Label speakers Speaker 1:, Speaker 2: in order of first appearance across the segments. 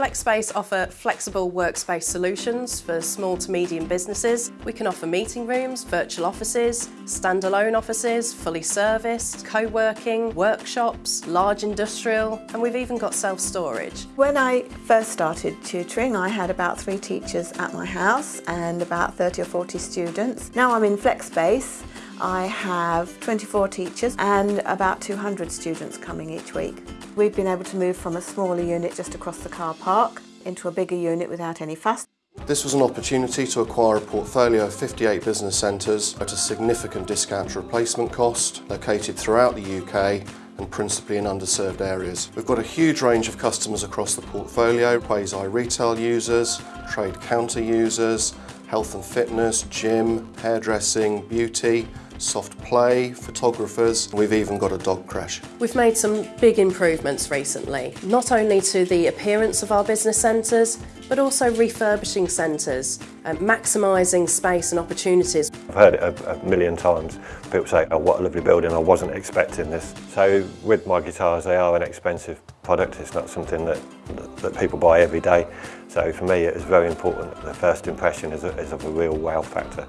Speaker 1: FlexSpace offer flexible workspace solutions for small to medium businesses. We can offer meeting rooms, virtual offices, standalone offices, fully serviced, co-working, workshops, large industrial, and we've even got self-storage.
Speaker 2: When I first started tutoring, I had about three teachers at my house and about 30 or 40 students. Now I'm in FlexSpace. I have 24 teachers and about 200 students coming each week. We've been able to move from a smaller unit just across the car park into a bigger unit without any fuss.
Speaker 3: This was an opportunity to acquire a portfolio of 58 business centres at a significant discount to replacement cost, located throughout the UK and principally in underserved areas. We've got a huge range of customers across the portfolio, quasi-retail users, trade counter users, health and fitness, gym, hairdressing, beauty, soft play, photographers, we've even got a dog crash.
Speaker 1: We've made some big improvements recently, not only to the appearance of our business centres, but also refurbishing centres, and maximising space and opportunities.
Speaker 4: I've heard it a, a, million times. People say, oh, what a lovely building, I wasn't expecting this. So with my guitars, they are an expensive product. It's not something that, that, that people buy every day. So for me, it is very important that the first impression is, a, is of a real wow factor.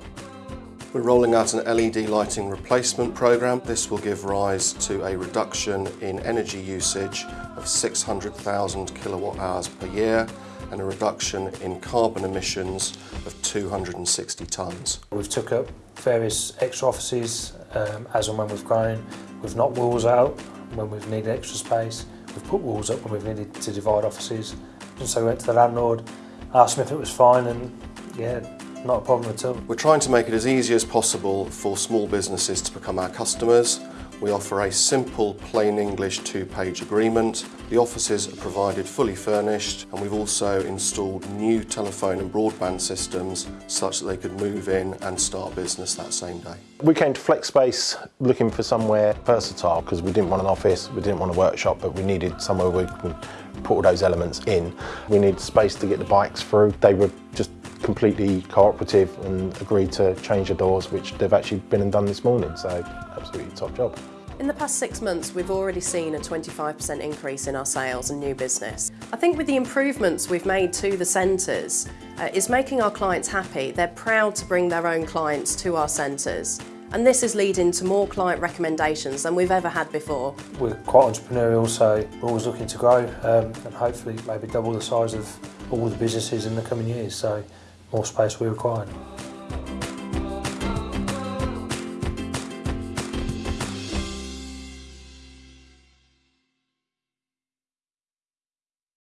Speaker 3: We're rolling out an LED lighting replacement programme. This will give rise to a reduction in energy usage of 600,000 kilowatt hours per year and a reduction in carbon emissions of 260 tonnes.
Speaker 5: We've took up various extra offices um, as and when we've grown. We've knocked walls out when we've needed extra space. We've put walls up when we've needed to divide offices. And so we went to the landlord, asked him if it was fine and yeah, not a problem at all.
Speaker 3: We're trying to make it as easy as possible for small businesses to become our customers. We offer a simple, plain English two-page agreement. The offices are provided fully furnished and we've also installed new telephone and broadband systems such that they could move in and start business that same day.
Speaker 6: We came to FlexSpace looking for somewhere versatile because we didn't want an office, we didn't want a workshop, but we needed somewhere we could put all those elements in. We needed space to get the bikes through. They were just completely cooperative and agreed to change the doors, which they've actually been and done this morning, so absolutely top job.
Speaker 1: In the past six months, we've already seen a 25% increase in our sales and new business. I think with the improvements we've made to the centres, uh, is making our clients happy. They're proud to bring their own clients to our centres. And this is leading to more client recommendations than we've ever had before.
Speaker 5: We're quite entrepreneurial, so we're always looking to grow um, and hopefully maybe double the size of all the businesses in the coming years. So more space we require.